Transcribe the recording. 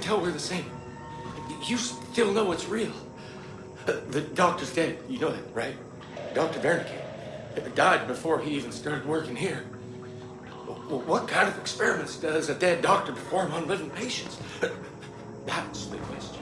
can tell we're the same. You still know it's real. Uh, the doctor's dead. You know that, right? Dr. Wernicke died before he even started working here. What kind of experiments does a dead doctor perform on living patients? That's the question.